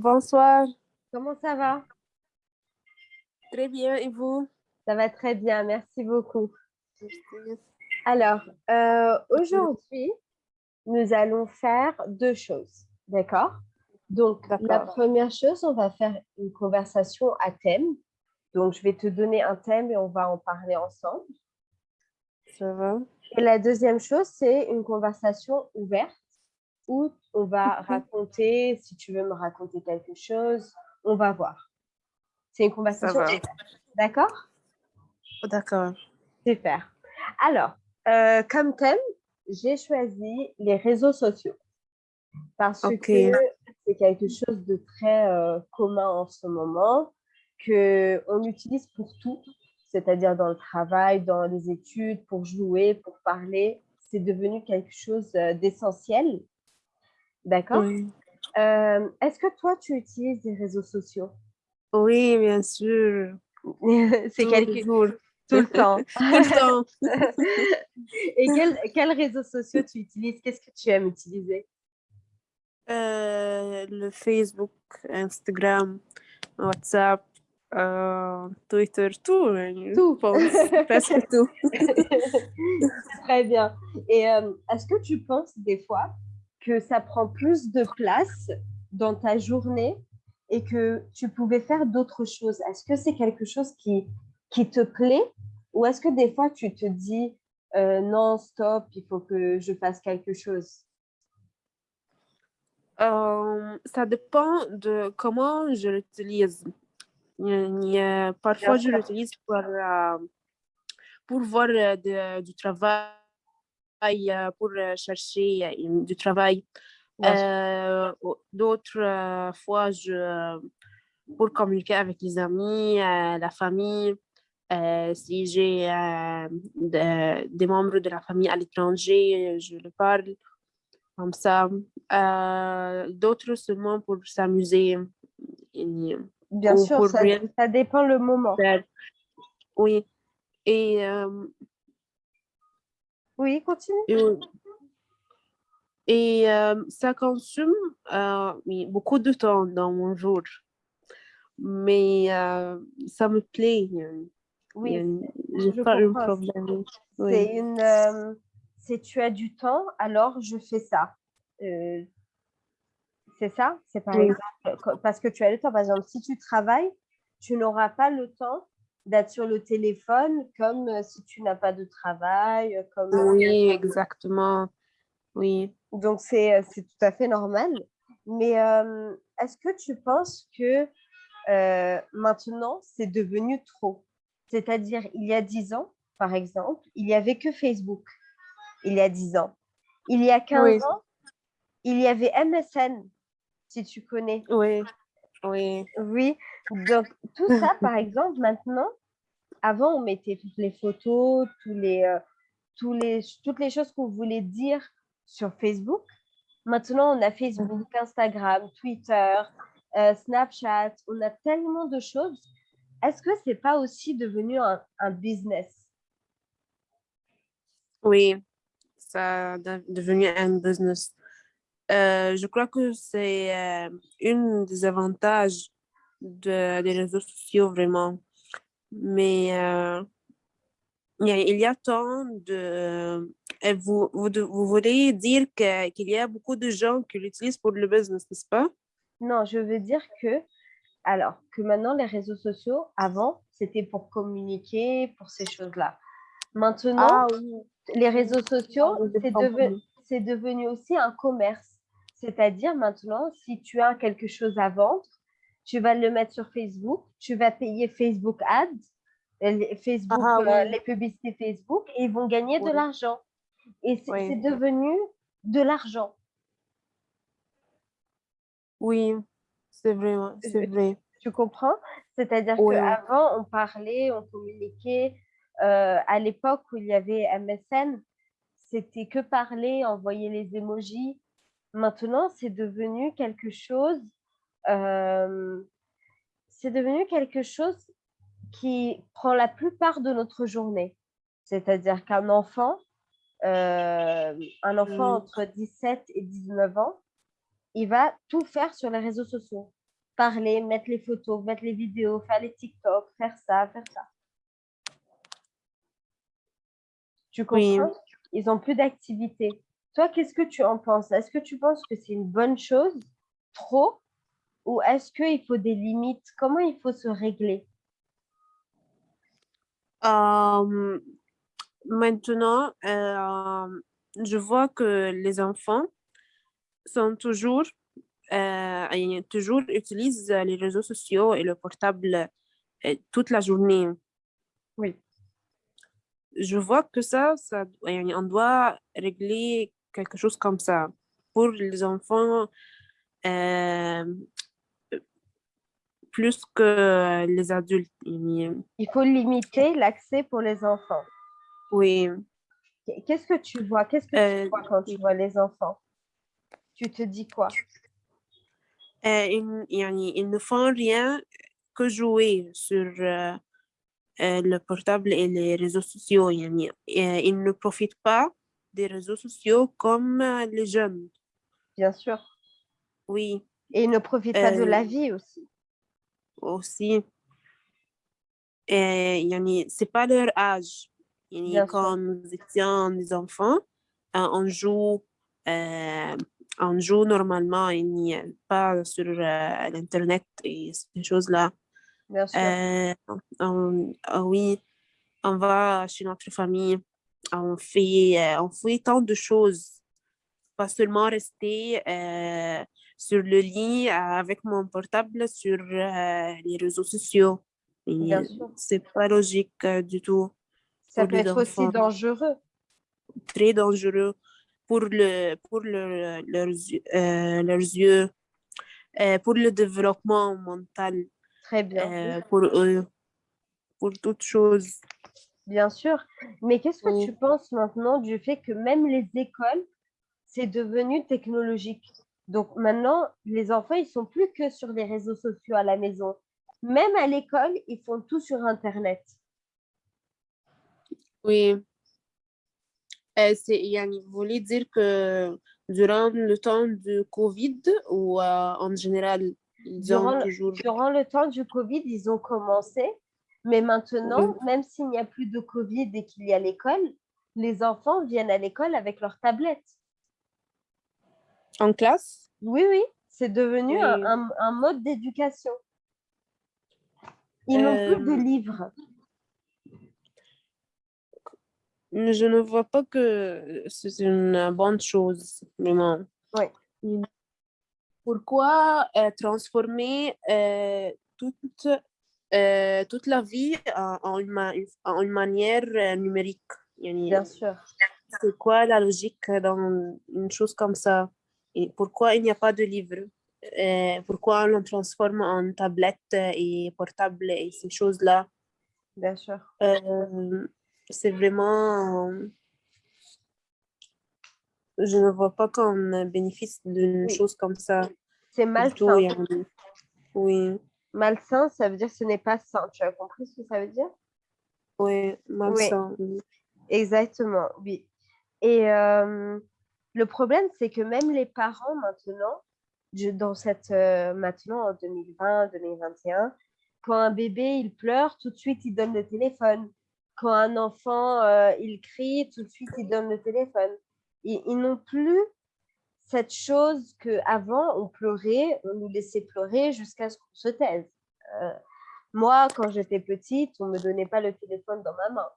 bonsoir. Comment ça va? Très bien, et vous? Ça va très bien, merci beaucoup. Alors, euh, aujourd'hui, nous allons faire deux choses, d'accord? Donc, la première chose, on va faire une conversation à thème. Donc, je vais te donner un thème et on va en parler ensemble. Ça va. Et la deuxième chose, c'est une conversation ouverte où on va raconter, si tu veux me raconter quelque chose, on va voir. C'est une conversation. D'accord? D'accord. Super. Alors, euh, comme thème, j'ai choisi les réseaux sociaux parce que c'est quelque chose de très euh, commun en ce moment, qu'on utilise pour tout, c'est-à-dire dans le travail, dans les études, pour jouer, pour parler. C'est devenu quelque chose euh, d'essentiel. D'accord Est-ce que toi, tu utilises des réseaux sociaux? Oui, bien sûr. c'est quelque chose tout le temps. Tout le temps. Et quels réseaux sociaux tu utilises? Qu'est-ce que tu aimes utiliser? Euh, Le Facebook, Instagram, WhatsApp, euh, Twitter, tout. Tout. presque tout. Très bien. Et euh, est-ce que tu penses des fois que ça prend plus de place dans ta journée et que tu pouvais faire d'autres choses. Est-ce que c'est quelque chose qui qui te plaît ou est-ce que des fois tu te dis euh, non, stop, il faut que je fasse quelque chose? Euh, Ça dépend de comment je l'utilise. Parfois, je l'utilise pour, euh, pour voir du travail, pour chercher du travail. D'autres fois, je, pour communiquer avec les amis, la famille. Euh, si j'ai euh, des membres de la famille à l'étranger, je le parle comme ça. Euh, d'autres seulement pour s'amuser. Bien sûr, ça, dépend le moment. Oui. Et, oui, continue. Et, ça consomme beaucoup de temps dans mon jour. Mais ça me plaît. Oui, j'ai pas un problème. C'est une, euh, c'est tu as du temps, alors je fais ça. Euh, c'est ça? C'est par exemple, parce que tu as le temps. Par exemple, si tu travailles, tu n'auras pas le temps d'être sur le téléphone comme euh, si tu n'as pas de travail. Comme, oui, exactement. Oui. Donc, c'est tout à fait normal. Mais est-ce que tu penses que maintenant, c'est devenu trop? C'est-à-dire, il y a dix ans, par exemple, il n'y avait que Facebook. Il y a dix ans. Il y a 15 ans, il y avait MSN, si tu connais. Oui, oui. Oui, donc tout ça, par exemple, maintenant, avant, on mettait toutes les photos, tous les, euh, tous les, toutes les choses qu'on voulait dire sur Facebook. Maintenant, on a Facebook, Instagram, Twitter, euh, Snapchat, on a tellement de choses est-ce que ce n'est pas aussi devenu un, business? Oui, ça est devenu un business. Euh, je crois que c'est euh, une des avantages de, des réseaux sociaux, vraiment. Mais euh, il y a tant de... Vous, vous, vous voulez dire qu'il y a beaucoup de gens qui l'utilisent pour le business, n'est-ce pas? Non, je veux dire que alors que maintenant, les réseaux sociaux, avant, c'était pour communiquer, pour ces choses-là. Maintenant, ah les réseaux sociaux, c'est devenu, aussi un commerce. C'est-à-dire maintenant, si tu as quelque chose à vendre, tu vas le mettre sur Facebook, tu vas payer Facebook Ads, Facebook, ah euh, les publicités Facebook, et ils vont gagner de l'argent. Et c'est devenu de l'argent. Oui, c'est vrai, c'est vrai. Tu comprends C'est-à-dire qu'avant, on parlait, on communiquait. Euh, à l'époque où il y avait MSN, c'était que parler, envoyer les émojis. Maintenant, c'est devenu quelque chose. Euh, c'est devenu quelque chose qui prend la plupart de notre journée. C'est-à-dire qu'un enfant, euh, un enfant mmh. entre 17 et 19 ans, il va tout faire sur les réseaux sociaux. parler, mettre les photos, mettre les vidéos, faire les TikTok, faire ça, faire ça. Tu comprends? Ils ont plus d'activité. Toi, qu'est-ce que tu en penses? Est-ce que tu penses que c'est une bonne chose, trop, ou est-ce qu'il faut des limites? Comment il faut se régler? Maintenant, euh, je vois que les enfants sont toujours, euh, toujours utilisent les réseaux sociaux et le portable euh, toute la journée. Oui. Je vois que ça, ça, on doit régler quelque chose comme ça pour les enfants plus que les adultes. Il faut limiter l'accès pour les enfants. Oui. Qu'est-ce que tu vois Qu'est-ce que tu euh, vois quand tu vois les enfants? Tu te dis quoi? Euh, ils, ne font rien que jouer sur euh, le portable et les réseaux sociaux. ils ne profitent pas des réseaux sociaux comme les jeunes. Bien sûr. Oui. Et ils ne profitent pas de la vie aussi. Aussi. Et c'est pas leur âge. quand nous étions des enfants, on joue, on joue normalement, il n'y a pas sur l'Internet et ces choses-là. Bien sûr. oui, on va chez notre famille, on fait, on fait tant de choses. Pas seulement rester sur le lit avec mon portable sur les réseaux sociaux. C'est pas logique du tout. Ça peut être aussi dangereux. Très dangereux pour, le, pour le, leurs, euh, leurs yeux, euh, pour le développement mental. Très bien. Euh, pour eux, pour toutes choses. Bien sûr. Mais qu'est-ce que tu penses maintenant du fait que même les écoles, c'est devenu technologique? Donc maintenant, les enfants, ils sont plus que sur les réseaux sociaux à la maison. Même à l'école, ils font tout sur Internet. Oui. Euh, vous voulez dire que durant le temps du Covid ou euh, en général, ils durant, ont toujours... Durant le temps du Covid, ils ont commencé, mais maintenant, même s'il n'y a plus de Covid et qu'il y a l'école, les enfants viennent à l'école avec leur tablette. En classe? Oui, oui, c'est devenu un, un, mode d'éducation. Ils n'ont plus de euh, livres je ne vois pas que c'est une bonne chose, vraiment. Oui. Pourquoi euh, transformer euh, toute, euh, toute la vie en, une, en une, manière numérique Bien sûr. C'est quoi la logique dans une chose comme ça? Et Pourquoi il n'y a pas de livre? Pourquoi on le transforme en tablette et portable et ces choses-là? Bien sûr c'est vraiment... Je ne vois pas qu'on bénéficie d'une chose comme ça. C'est malsain. Oui. Malsain, ça veut dire ce n'est pas sain. Tu as compris ce que ça veut dire? Oui, malsain. Exactement, oui. Et euh, le problème, c'est que même les parents maintenant, dans cette, euh, maintenant en 2020, 2021, quand un bébé il pleure, tout de suite il donne le téléphone quand un enfant euh, il crie, tout de suite il donne le téléphone. Ils, ils n'ont plus cette chose qu'avant on pleurait, on nous laissait pleurer jusqu'à ce qu'on se taise. Euh, moi, quand j'étais petite, on ne me donnait pas le téléphone dans ma main.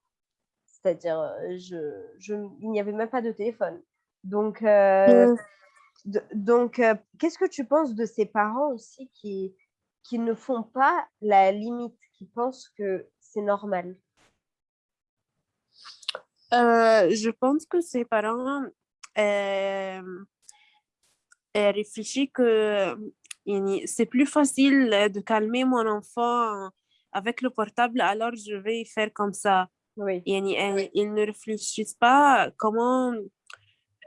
C'est-à-dire, euh, je, je, il n'y avait même pas de téléphone. Donc, mmh. donc qu'est-ce que tu penses de ces parents aussi qui, qui ne font pas la limite, qui pensent que c'est normal? Euh, je pense que ses parents euh, réfléchissent que c'est plus facile de calmer mon enfant avec le portable, alors je vais faire comme ça. Oui. ils ne réfléchissent pas comment,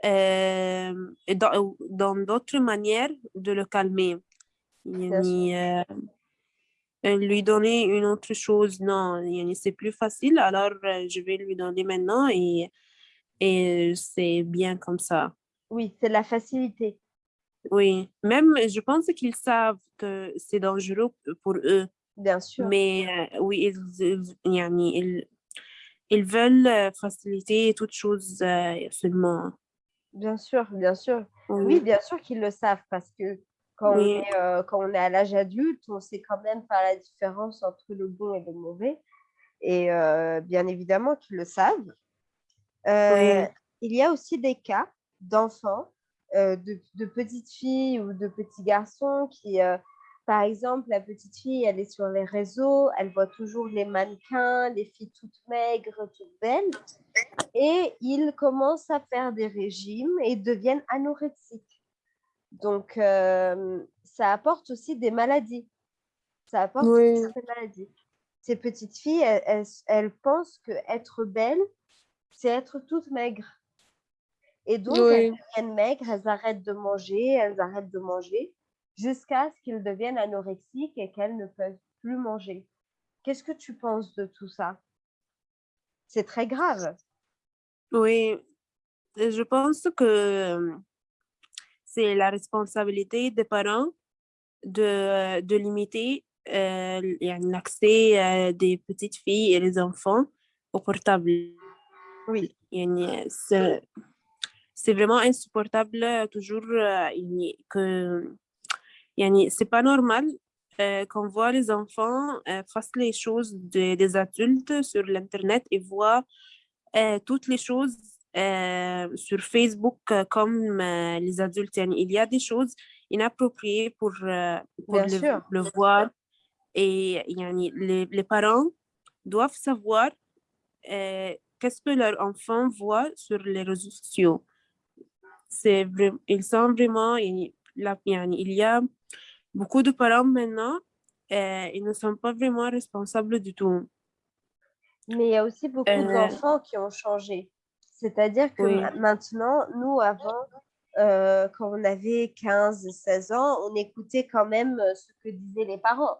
euh, dans d'autres manières de le calmer lui donner une autre chose, non, c'est plus facile, alors euh, je vais lui donner maintenant et, et c'est bien comme ça. Oui, c'est la facilité. Oui, même je pense qu'ils savent que c'est dangereux pour eux. Bien sûr. Mais euh, oui, ils, ils, ils, ils veulent euh, faciliter toutes choses euh, seulement. Bien sûr, bien sûr. Oui, bien sûr qu'ils le savent parce que quand, on, est, quand on est à l'âge adulte, on sait quand même faire la différence entre le bon et le mauvais. Et bien évidemment qu'ils le savent. Il y a aussi des cas d'enfants, de, de, petites filles ou de petits garçons qui par exemple, la petite fille, elle est sur les réseaux, elle voit toujours les mannequins, les filles toutes maigres, toutes belles, et ils commencent à faire des régimes et deviennent anorexiques. Donc, euh, ça apporte aussi des maladies. Ça apporte des maladies. Ces petites filles, elles, pensent que être belle, c'est être toute maigre. Et donc, elles deviennent maigres, elles arrêtent de manger, elles arrêtent de manger jusqu'à ce qu'ils deviennent anorexiques et qu'elles ne peuvent plus manger. Qu'est-ce que tu penses de tout ça? C'est très grave. Oui, je pense que c'est la responsabilité des parents de, de limiter euh, l'accès euh, des petites filles et des enfants au portable. Oui. C'est vraiment insupportable toujours euh, que c'est pas normal euh, qu'on voit les enfants euh, faire les choses des adultes sur l'internet et voient euh, toutes les choses sur Facebook comme les adultes. il y a des choses inappropriées pour, le, voir et les, les, parents doivent savoir qu'est-ce que leur enfant voit sur les réseaux sociaux. C'est ils sont vraiment, il, il y a beaucoup de parents maintenant, euh, ils ne sont pas vraiment responsables du tout. Mais il y a aussi beaucoup euh, d'enfants qui ont changé. C'est-à-dire que maintenant, nous, avant, euh, quand on avait 15, 16 ans, on écoutait quand même ce que disaient les parents.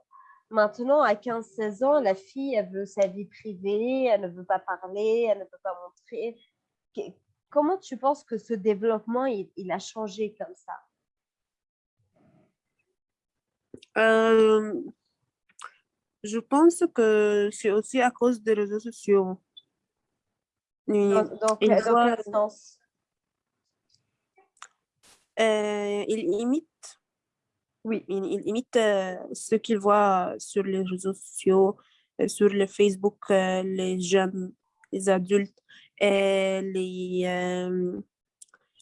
Maintenant, à 15, 16 ans, la fille, elle veut sa vie privée, elle ne veut pas parler, elle ne peut pas montrer. Comment tu penses que ce développement, il a changé comme ça? Euh, je pense que c'est aussi à cause des réseaux sociaux. Dans, dans, quel, sens? Euh, Il imite, oui, il, imite euh, ce qu'il voit sur les réseaux sociaux, sur le Facebook, les jeunes, les adultes, les,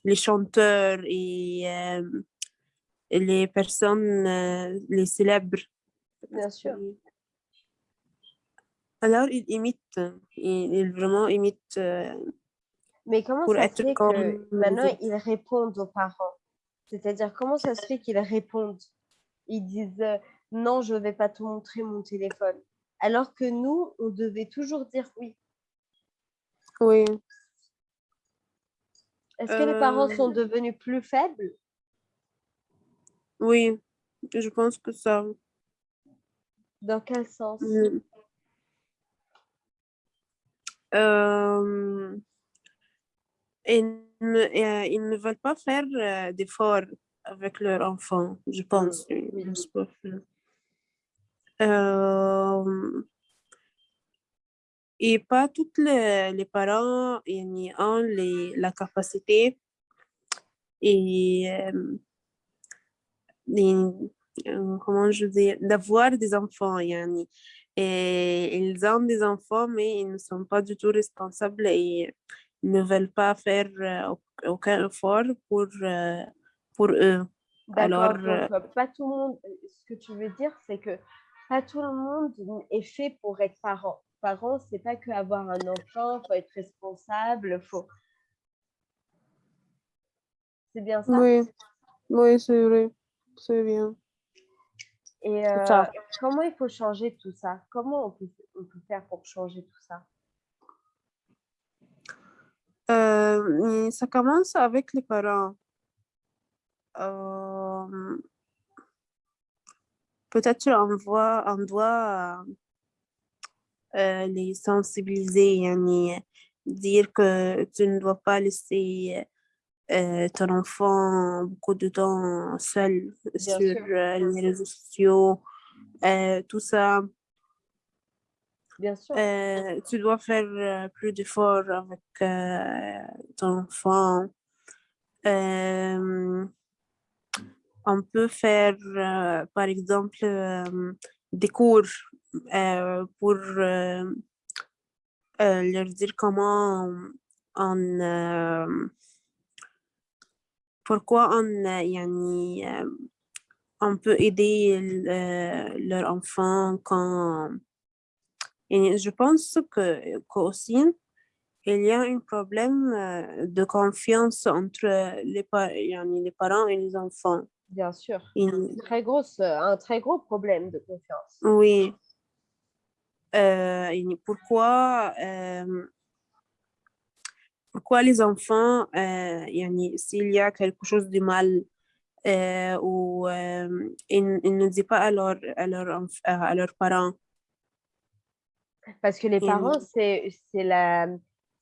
les chanteurs et les personnes, euh, les célèbres. Bien sûr. Alors, ils imitent, ils, vraiment imitent. Euh, Mais comment ça se fait que maintenant ils répondent aux parents? C'est-à-dire, comment ça se fait qu'ils répondent? Ils disent euh, non, je ne vais pas te montrer mon téléphone. Alors que nous, on devait toujours dire oui. Oui. Est-ce que les parents sont devenus plus faibles? Oui, je pense que ça. Dans quel sens? Euh, ils, ne, euh, ils, ne veulent pas faire euh, d'efforts avec leur enfant, je pense. Et pas tous les, les parents ont les, la capacité et euh, comment je dis, d'avoir des enfants. Yani. Et ils ont des enfants, mais ils ne sont pas du tout responsables et ils ne veulent pas faire euh, aucun effort pour, euh, pour eux. Alors, pas tout le monde, ce que tu veux dire, c'est que pas tout le monde est fait pour être parent. Parent, c'est pas que avoir un enfant, faut être responsable, faut. C'est bien ça? Oui, oui, c'est vrai c'est bien. Et euh, comment il faut changer tout ça? Comment on peut, on peut, faire pour changer tout ça? Euh, Ça commence avec les parents. Euh, Peut-être on, voit, on doit les sensibiliser, dire que tu ne dois pas laisser ton enfant beaucoup de temps seul sur les réseaux sociaux, tout ça. Bien sûr. tu dois faire plus d'efforts avec ton enfant. on peut faire, par exemple, des cours pour leur dire comment on, pourquoi on, on peut aider leur enfant quand je pense que aussi il y a un problème de confiance entre les, les parents et les enfants. Bien sûr. très grosse, un très gros problème de confiance. Oui. Pourquoi, pourquoi les enfants, s'il y a quelque chose de mal, ou ils, ne disent pas à, leur, à, leur, à leurs parents? Parce que les parents, c'est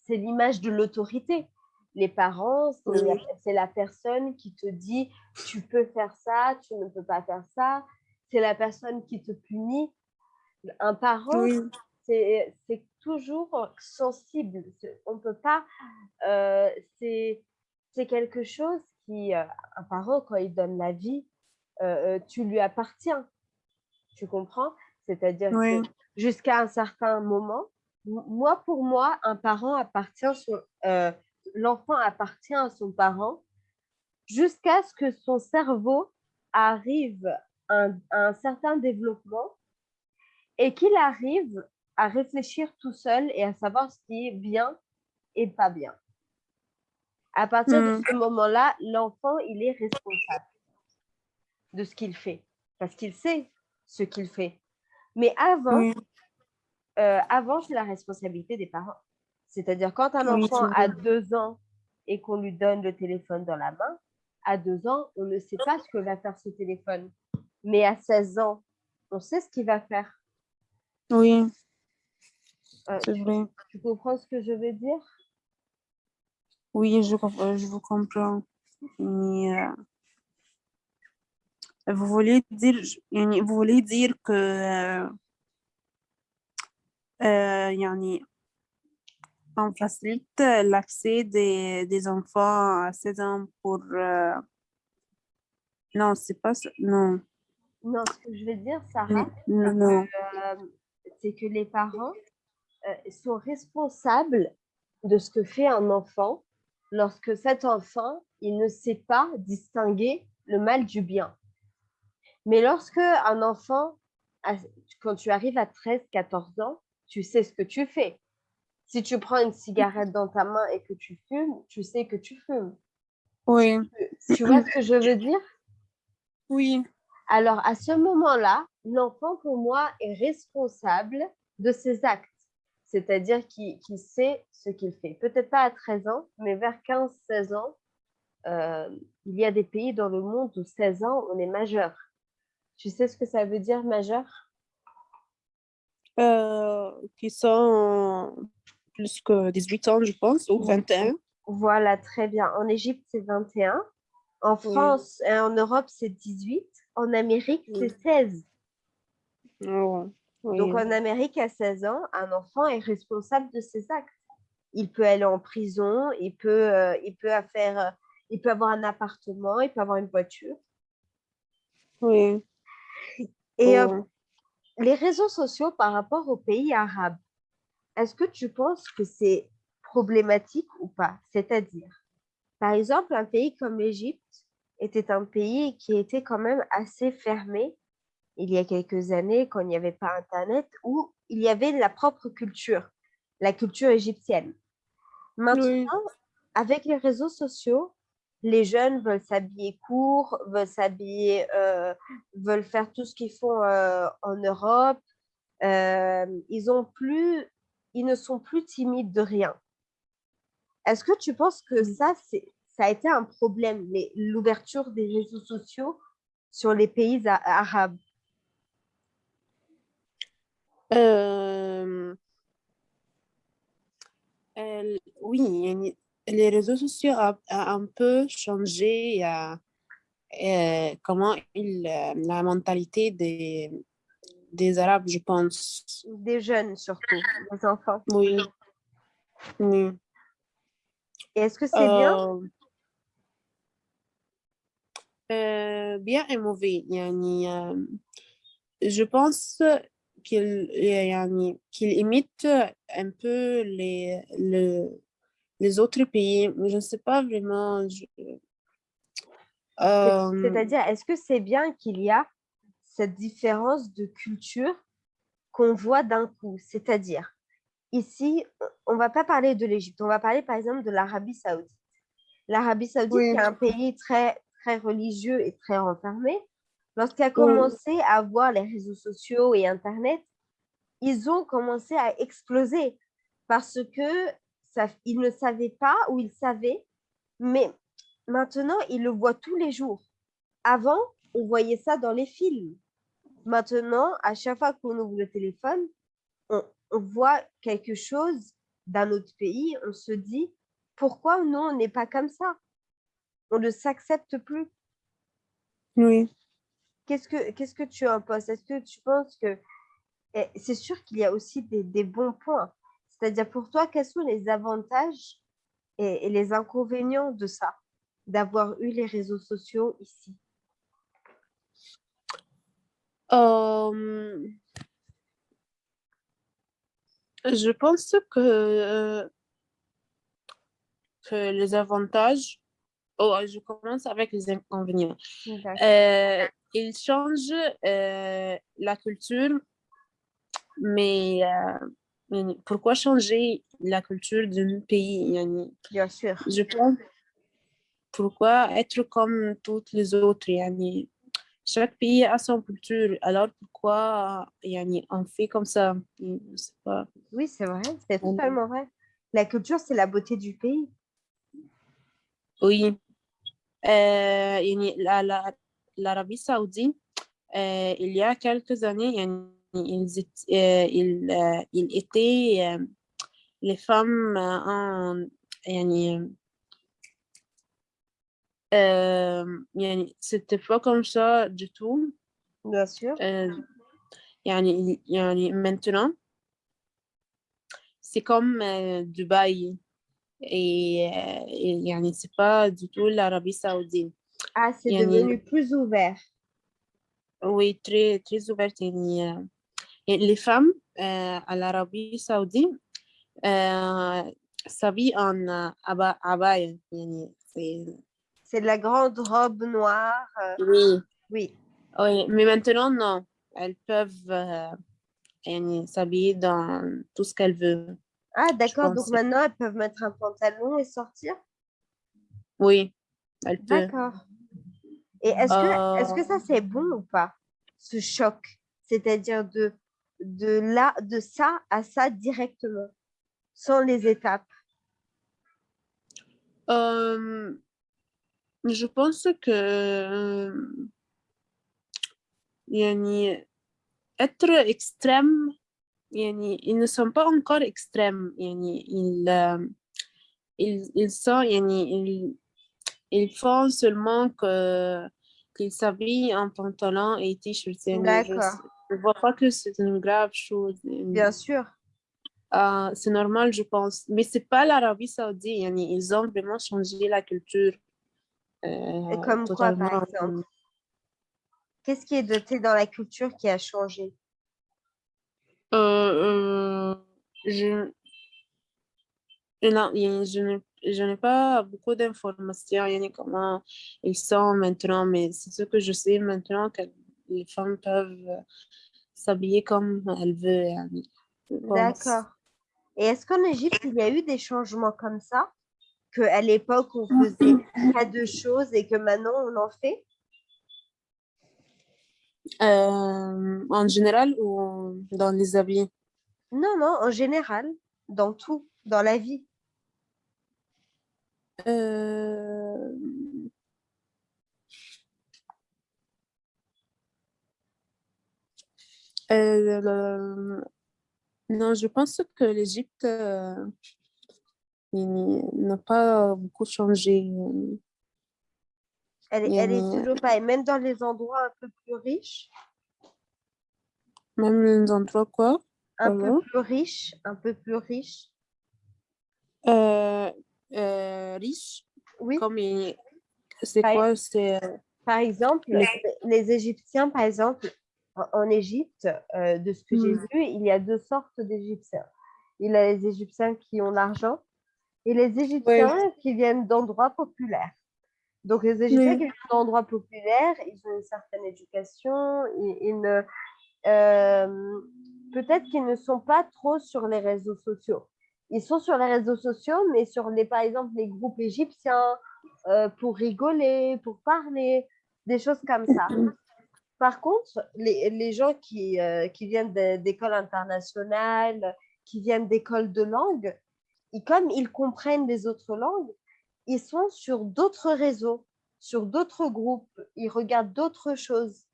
l'image de l'autorité. Les parents, c'est la personne qui te dit tu peux faire ça, tu ne peux pas faire ça. C'est la personne qui te punit. Un parent, c'est toujours sensible. On ne peut pas. Euh, c'est quelque chose qui. Euh, un parent, quand il donne la vie, euh, tu lui appartiens. Tu comprends? C'est-à-dire que jusqu'à un certain moment, moi, pour moi, un parent appartient l'enfant appartient à son parent jusqu'à ce que son cerveau arrive à un, certain développement et qu'il arrive à réfléchir tout seul et à savoir ce qui est bien et pas bien. À partir de hmm. ce moment-là, l'enfant, il est responsable de ce qu'il fait parce qu'il sait ce qu'il fait. Mais avant, euh, avant, c'est la responsabilité des parents. C'est-à-dire quand un enfant a deux ans et qu'on lui donne le téléphone dans la main, à deux ans, on ne sait pas ce que va faire ce téléphone. Mais à 16 ans, on sait ce qu'il va faire. Oui. Euh, tu, tu, comprends ce que je veux dire? Oui, je, je vous comprends. Mais, euh, vous voulez dire, vous voulez dire que euh, euh, on facilite l'accès des, des, enfants à 16 ans pour... Euh, non, c'est pas ça. Non. Non, ce que je veux dire, Sarah, euh, c'est que les parents euh, sont responsables de ce que fait un enfant lorsque cet enfant, il ne sait pas distinguer le mal du bien. Mais lorsque un enfant, quand tu arrives à 13, 14 ans, tu sais ce que tu fais. Si tu prends une cigarette dans ta main et que tu fumes, tu sais que tu fumes. Oui. Tu vois ce que je veux dire? Oui. Alors, à ce moment-là, l'enfant, pour moi, est responsable de ses actes. C'est-à-dire qu'il sait ce qu'il fait. Peut-être pas à 13 ans, mais vers 15-16 ans, euh, il y a des pays dans le monde où 16 ans, on est majeur. Tu sais ce que ça veut dire majeur? Euh, qui sont plus que 18 ans, je pense, ou 21. Voilà, très bien. En Égypte, c'est 21. En France et en Europe, c'est 18. En Amérique, c'est 16. Donc, en Amérique, à 16 ans, un enfant est responsable de ses actes. Il peut aller en prison, il peut, euh, il peut, faire, euh, il peut avoir un appartement, il peut avoir une voiture. Oui. Et les réseaux sociaux par rapport aux pays arabes, est-ce que tu penses que c'est problématique ou pas? C'est-à-dire, par exemple, un pays comme l'Égypte était un pays qui était quand même assez fermé il y a quelques années quand il n'y avait pas Internet, où il y avait la propre culture, la culture égyptienne. Maintenant, avec les réseaux sociaux, les jeunes veulent s'habiller court, veulent s'habiller, euh, veulent faire tout ce qu'ils font euh, en Europe. Euh, ils ont plus, ils ne sont plus timides de rien. Est-ce que tu penses que ça, c'est, ça a été un problème, l'ouverture des réseaux sociaux sur les pays arabes? Oui, les réseaux sociaux ont un peu changé comment il, la mentalité des, des Arabes, je pense. Des jeunes surtout, des enfants. Oui. est-ce que c'est bien? Euh, Bien et mauvais. Yani, euh, je pense qu'il imite un peu les, les autres pays. Je ne sais pas vraiment. Euh, c'est-à-dire, est-ce que c'est bien qu'il y a cette différence de culture qu'on voit d'un coup? C'est-à-dire, ici, on ne va pas parler de l'Égypte, on va parler par exemple de l'Arabie saoudite. L'Arabie saoudite est un pays très, très religieux et très renfermé. Lorsqu'il a commencé à voir les réseaux sociaux et Internet, ils ont commencé à exploser parce que ça, ils ne savaient pas ou ils savaient, mais maintenant, ils le voient tous les jours. Avant, on voyait ça dans les films. Maintenant, à chaque fois qu'on ouvre le téléphone, on, voit quelque chose d'un autre pays, on se dit, pourquoi nous, on n'est pas comme ça? On ne s'accepte plus. Oui. Qu'est-ce que, qu'est-ce que tu en penses Est-ce que tu penses que... C'est sûr qu'il y a aussi des, bons points. C'est-à-dire pour toi, quels sont les avantages et les inconvénients de ça, d'avoir eu les réseaux sociaux ici? Euh, je pense que, que les avantages, oh, je commence avec les inconvénients. Euh, ils changent euh, la culture, mais pourquoi changer la culture d'un pays? Bien sûr. Je pense pourquoi être comme toutes les autres? Chaque pays a son culture. Alors pourquoi on fait comme ça? Pas. Oui, c'est vrai, c'est totalement vrai. La culture, c'est la beauté du pays. Oui. Euh, l'Arabie saoudite, euh, il y a quelques années, ils, euh, ils, euh, ils étaient euh, les femmes en, c'était pas comme ça du tout. Bien sûr. Euh, maintenant, c'est comme Dubaï et, et c'est pas du tout l'Arabie saoudite. Ah, c'est devenu plus ouvert. Oui, très, très ouvert. Euh, les femmes euh, à l'Arabie saoudite euh, s'habillent en euh, abaya. Aba, c'est la grande robe noire. Euh, oui. oui. Mais maintenant, non. Elles peuvent s'habiller dans tout ce qu'elles veulent. Ah, d'accord. Donc maintenant, elles peuvent mettre un pantalon et sortir? Oui. elles peuvent. D'accord. Et est-ce que, est que ça, c'est bon ou pas, ce choc? C'est-à-dire de, de, là, de ça à ça directement, sans les étapes? Euh, je pense que euh, être extrême, ils ne sont pas encore extrêmes. Ils, euh, ils, ils, sont, ils, ils font seulement que qu'ils s'habillent en pantalon et t-shirt. D'accord. Je ne vois pas que c'est une grave chose. Bien sûr. Euh, c'est normal, je pense. Mais ce n'est pas l'Arabie saoudite. Ils ont vraiment changé la culture. Et comme quoi, par exemple? Qu'est-ce qui est doté dans la culture qui a changé? Euh, euh, je, je n'ai pas beaucoup d'informations comment ils sont maintenant, mais c'est ce que je sais maintenant que les femmes peuvent s'habiller comme elles veulent. D'accord. Et est-ce qu'en Égypte, il y a eu des changements comme ça? Qu'à l'époque, on faisait pas de choses et que maintenant, on en fait? Euh, En général ou dans les habits? Non, non, en général, dans tout, dans la vie? Euh... Euh, non, je pense que l'Égypte, euh, n'a pas beaucoup changé. Elle, est- elle est toujours pareille, même dans les endroits un peu plus riches, Même les endroits quoi? un peu plus riches, un peu plus riches? Euh, euh, riche, Oui, comme il- c'est Par- quoi? C'est euh, par exemple, Les- les, Égyptiens, par exemple, en, Égypte, de ce que j'ai Mm. vu, il y a deux sortes d'Égyptiens. Il y a les Égyptiens qui ont l'argent et les Égyptiens qui viennent d'endroits populaires. Donc, les Égyptiens Oui. qui viennent d'endroits populaires, ils ont une certaine éducation, ils, ils ne, euh, peut-être qu'ils ne sont pas trop sur les réseaux sociaux. Ils sont sur les réseaux sociaux, mais sur les, par exemple, les groupes égyptiens, euh, pour rigoler, pour parler, des choses comme ça. Par contre, les, les gens qui, euh, qui viennent d'écoles internationales, qui viennent d'écoles de langue, comme ils comprennent les autres langues, ils sont sur d'autres réseaux, sur d'autres groupes, ils regardent d'autres choses.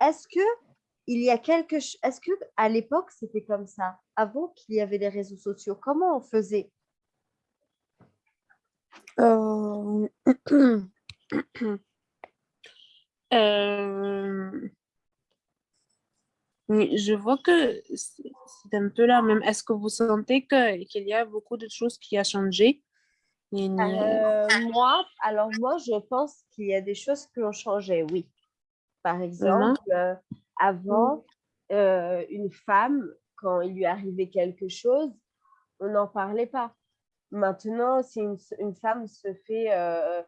Est-ce que il y a quelque chose, est-ce que à l'époque c'était comme ça, avant qu'il y avait les réseaux sociaux, comment on faisait? Euh, euh, je vois que c'est un peu la même. Est-ce que vous sentez que qu'il y a beaucoup de choses qui a changé? Euh, moi, alors moi, je pense qu'il y a des choses qui ont changé, oui. Par exemple, euh, avant, euh, une femme, quand il lui arrivait quelque chose, on n'en parlait pas. Maintenant, si une, une femme se fait, euh,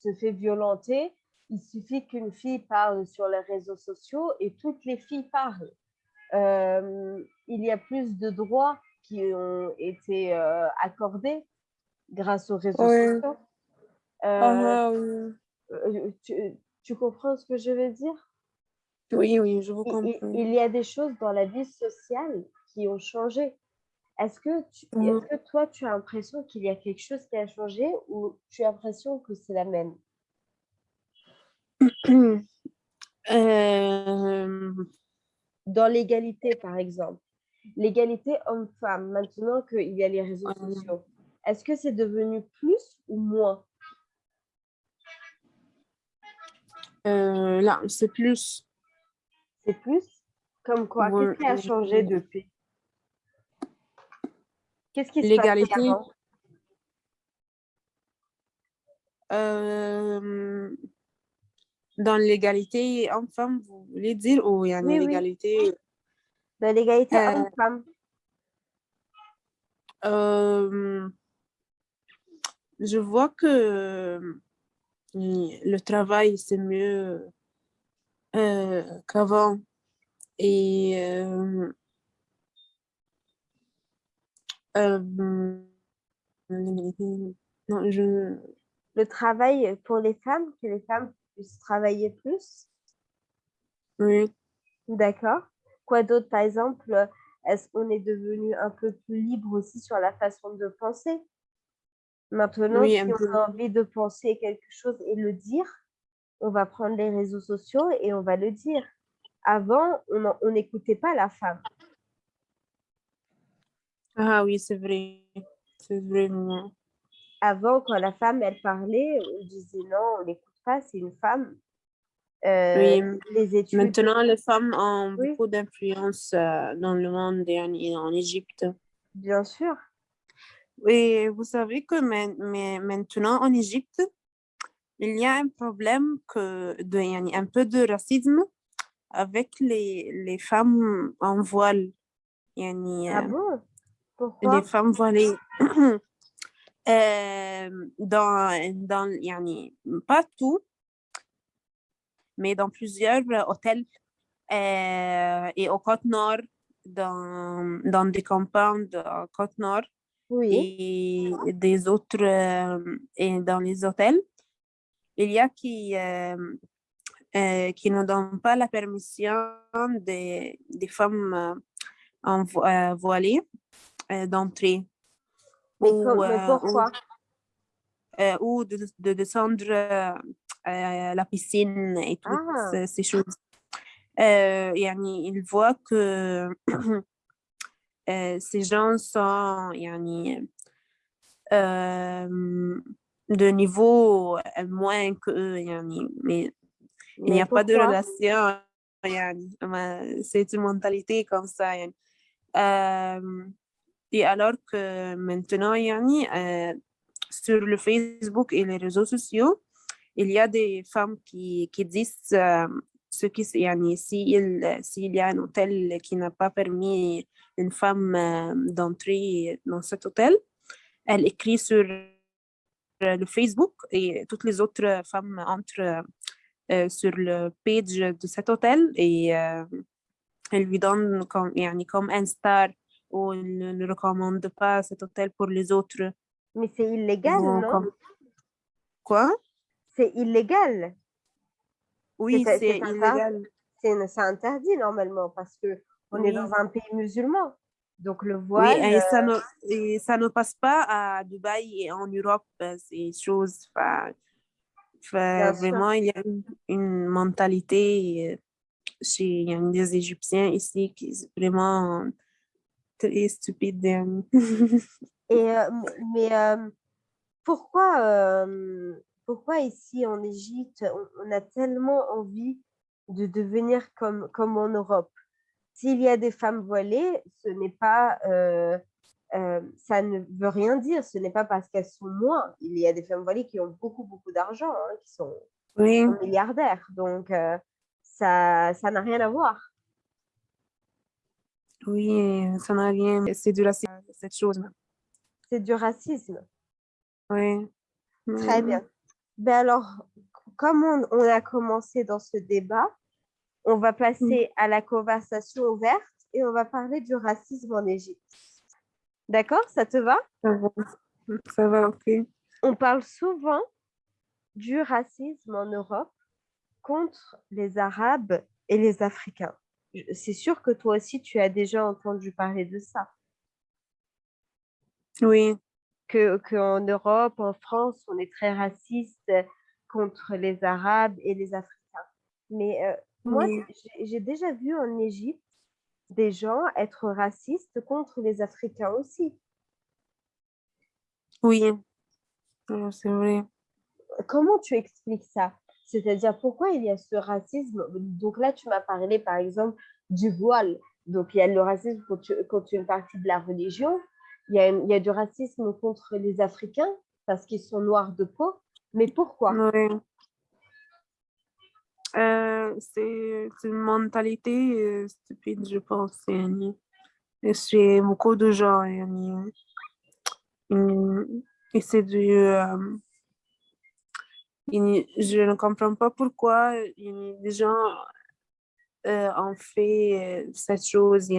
se fait violenter, il suffit qu'une fille parle sur les réseaux sociaux et toutes les filles parlent. Euh, il y a plus de droits qui ont été euh, accordés grâce aux réseaux sociaux. Euh, Ah, tu comprends ce que je veux dire? Oui, oui, je vous il- comprends. il y a des choses dans la vie sociale qui ont changé. Est-ce que, tu, Mhm. est-ce que toi, tu as l'impression qu'il y a quelque chose qui a changé ou tu as l'impression que c'est la même? Euh, Dans l'égalité, par exemple. L'égalité homme-femme, maintenant qu'il y a les réseaux sociaux, est-ce que c'est devenu plus ou moins? euh, là, c'est plus. C'est plus? Comme quoi? Qu'est-ce qui a changé depuis? Qu'est-ce qui L'égalité. Euh, dans l'égalité homme-femme, vous voulez dire, ou il y a Oui, oui. l'égalité Dans l'égalité Euh, homme-femme. Euh, je vois que euh, le travail, c'est mieux euh, qu'avant. Et euh, euh, non, je, Le travail pour les femmes, que les femmes puissent travailler plus. oui, D'accord. Quoi d'autre, par exemple, est-ce qu'on est devenu un peu plus libre aussi sur la façon de penser? Maintenant, Oui, si on a envie de penser quelque chose et le dire, on va prendre les réseaux sociaux et on va le dire. Avant, on n'écoutait pas la femme. Ah oui, c'est vrai. C'est vraiment. Avant, quand la femme, elle parlait, on disait non, on n'écoute pas, c'est une femme. Euh, Oui, les études, maintenant, les femmes ont Oui. beaucoup d'influence euh, dans le monde et en, et en Égypte. bien sûr. Et vous savez que maintenant en Égypte, il y a un problème que de, yani, un peu de racisme avec les, les femmes en voile. Yani, Ah euh, bon? Pourquoi? les femmes voilées. Euh, dans, dans, yani, pas tout, mais dans plusieurs hôtels euh, et au Côte-Nord, dans, dans des campagnes de Côte-Nord Oui. et des autres euh, et dans les hôtels, il y a qui, euh, euh, qui ne donnent pas la permission des, des femmes euh, en d'entrer. Mais, pourquoi? Ou de, de descendre la piscine et toutes ah. ces choses. Il voit que ces gens sont de niveau moins qu'eux mais il n'y a pas de relation c'est une mentalité comme ça et alors que maintenant sur le Facebook et les réseaux sociaux il y a des femmes qui, qui disent ce qui s'il s'il y a un hôtel qui n'a pas permis une femme d'entrer dans cet hôtel elle écrit sur le Facebook et toutes les autres femmes entrent euh, sur le page de cet hôtel et euh, elle lui donne comme, comme un star ou elle ne recommande pas cet hôtel pour les autres. Mais c'est illégal, non? Quoi? C'est illégal. Oui, c'est illégal. C'est interdit normalement parce que on est dans un pays musulman. Donc, le voile... Oui, et ça, ne, et ça ne passe pas à Dubaï et en Europe, euh, ces choses. vraiment, il y a une, mentalité euh, chez des Égyptiens ici qui est vraiment très stupide. et, euh, mais pourquoi, pourquoi ici en Égypte, on, a tellement envie de devenir comme, comme en Europe? S'il y a des femmes voilées, ce n'est pas, euh, euh, ça ne veut rien dire. Ce n'est pas parce qu'elles sont moins. Il y a des femmes voilées qui ont beaucoup, beaucoup d'argent, hein, qui, sont, milliardaires. Donc, euh, ça ça n'a rien à voir. Oui, ça n'a rien. C'est du racisme, cette chose. C'est du racisme. Oui. Très bien. Ben alors, comme on a commencé dans ce débat, on va passer à la conversation ouverte et on va parler du racisme en Égypte. D'accord Ça te va? Ça va, ok. On parle souvent du racisme en Europe contre les Arabes et les Africains. C'est sûr que toi aussi, tu as déjà entendu parler de ça. Oui. Qu'en Europe, en France, on est très raciste contre les Arabes et les Africains. Mais euh, moi, j'ai déjà vu en Égypte des gens être racistes contre les Africains aussi. Oui, c'est vrai. Comment tu expliques ça? C'est-à-dire, pourquoi il y a ce racisme? Donc là, tu m'as parlé, par exemple, du voile. Donc, il y a le racisme contre, une partie de la religion. Il y, a, il y a du racisme contre les Africains parce qu'ils sont noirs de peau. Mais pourquoi? Oui. Euh, c'est une mentalité euh, stupide, je pense. Chez beaucoup de gens. Et c'est du... Euh, je ne comprends pas pourquoi les gens ont fait cette chose.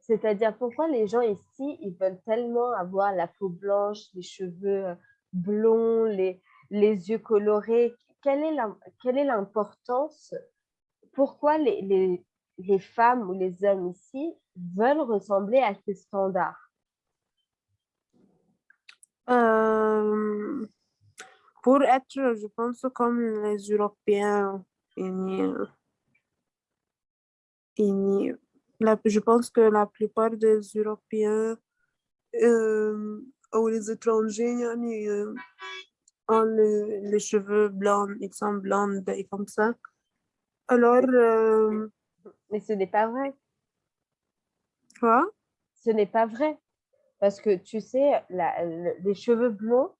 C'est-à-dire pourquoi les gens ici, ils veulent tellement avoir la peau blanche, les cheveux blonds, les, les yeux colorés quelle est l'importance Pourquoi les, femmes ou les hommes ici veulent ressembler à ces standards? Euh, Pour être, je pense, comme les Européens, je pense que la plupart des Européens euh, ou les étrangers, ont les cheveux blancs, ils sont blondes et comme ça. Alors... Euh, Mais ce n'est pas vrai. Quoi? Ce n'est pas vrai. Parce que tu sais, la, les cheveux blonds,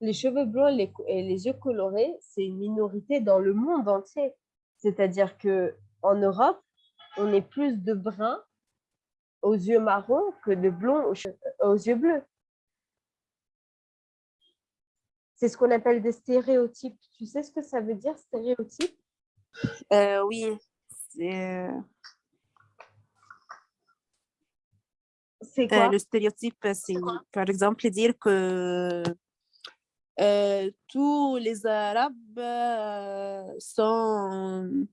les cheveux blancs les, et les yeux colorés, c'est une minorité dans le monde entier. C'est-à-dire que en Europe, on est plus de bruns aux yeux marrons que de blonds aux yeux bleus. C'est ce qu'on appelle des stéréotypes. Tu sais ce que ça veut dire, stéréotype euh, Oui. C'est quoi euh, Le stéréotype, c'est par exemple dire que euh, tous les Arabes sont...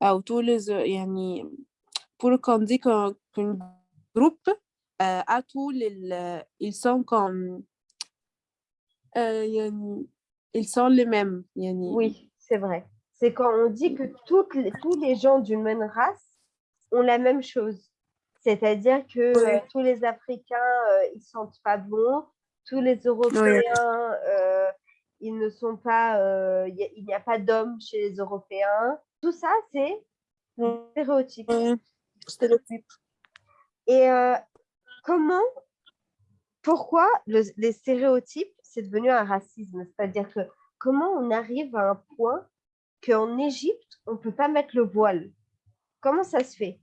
ou tous les... pour qu'on dise qu'un groupe à tous les... Ils sont comme euh, ils sont les mêmes. Oui, c'est vrai. C'est quand on dit que toutes les, tous les gens d'une même race ont la même chose. C'est-à-dire que euh, tous les Africains, euh, ils sentent pas bon, tous les Européens, euh, ils ne sont pas, euh, il n'y a, pas d'hommes chez les Européens. Tout ça, c'est stéréotype. Stéréotype. Et euh, comment, pourquoi les stéréotypes, c'est devenu un racisme C'est-à-dire que comment on arrive à un point qu'en Égypte, on ne peut pas mettre le voile? Comment ça se fait?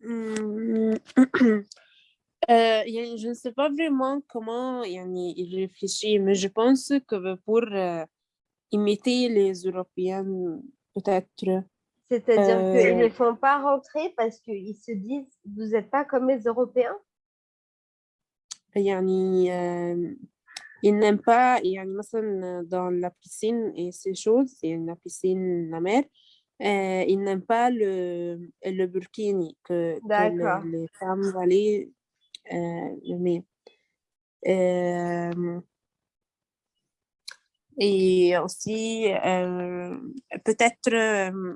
Hmm. Euh, je ne sais pas vraiment comment il réfléchit, mais je pense que pour euh, imiter les Européens, peut-être. C'est-à-dire qu'ils ne font pas rentrer parce qu'ils se disent « vous n'êtes pas comme les Européens » euh, ils n'aiment pas, dans la piscine et ces choses, a la piscine, la mer, euh, ils n'aiment pas le, le burkini que, que les, femmes valaient euh, euh, et aussi, euh, peut-être euh,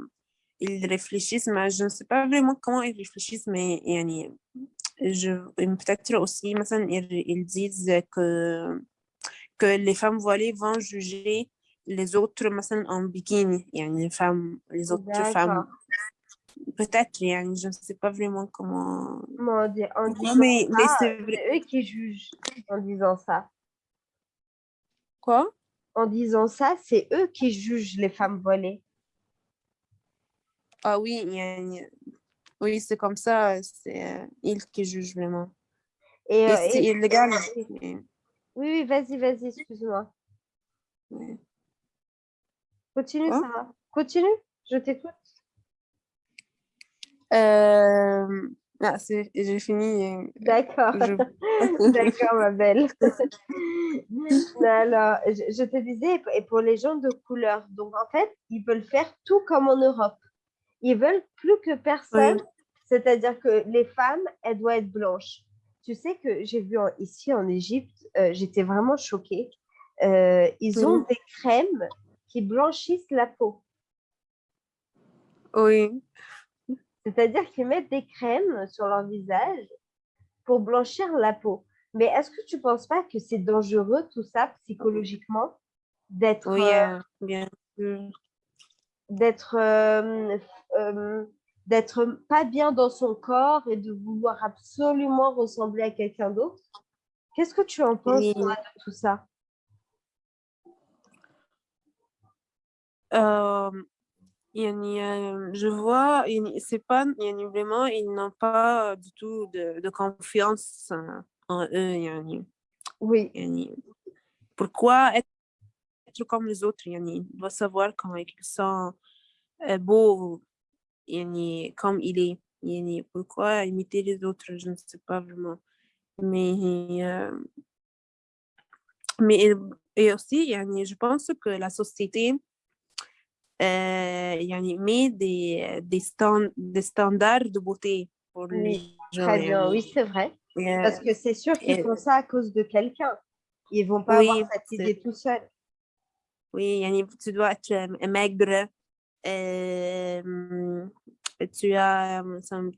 ils réfléchissent, mais je ne sais pas vraiment comment ils réfléchissent, mais peut-être aussi, ils, ils disent que, que les femmes voilées vont juger les autres en bikini, les, femmes, les autres femmes. Peut-être, je ne sais pas vraiment comment. comment dire, en disant mais, c'est eux qui jugent en disant ça. Quoi? En disant ça, c'est eux qui jugent les femmes voilées. Ah oui, oui c'est comme ça c'est euh, ils qui jugent vraiment et, et euh, c'est illégal oui oui vas-y vas-y excuse-moi. Continue, ça va. Continue, je t'écoute. Euh... Ah, j'ai fini. Euh, D'accord. D'accord, ma belle. Alors, je, te disais, et pour les gens de couleur, donc en fait, ils veulent faire tout comme en Europe. Ils veulent plus que personne, c'est-à-dire que les femmes, elles doivent être blanches. Tu sais que j'ai vu ici en Égypte, euh, j'étais vraiment choquée. Euh, ils ont des crèmes qui blanchissent la peau. Oui. C'est-à-dire qu'ils mettent des crèmes sur leur visage pour blanchir la peau. Mais est-ce que tu ne penses pas que c'est dangereux tout ça psychologiquement d'être oui, euh, bien d'être euh, euh, d'être pas bien dans son corps et de vouloir absolument ressembler à quelqu'un d'autre Qu'est-ce que tu en penses de tout ça? Je vois, c'est pas, vraiment, ils n'ont pas du tout de, de confiance en eux. Oui. Pourquoi être, comme les autres? Il doit savoir comment ils sont beaux comme il est. Pourquoi imiter les autres? Je ne sais pas vraiment. Mais, mais et aussi, je pense que la société يعني met des, des, stand, des standards de beauté pour oui, les gens. Très bien, oui, c'est vrai. Parce que c'est sûr qu'ils font ça à cause de quelqu'un. Ils vont pas oui, avoir cette idée tout seul. Oui, tu dois être maigre, euh, tu, as,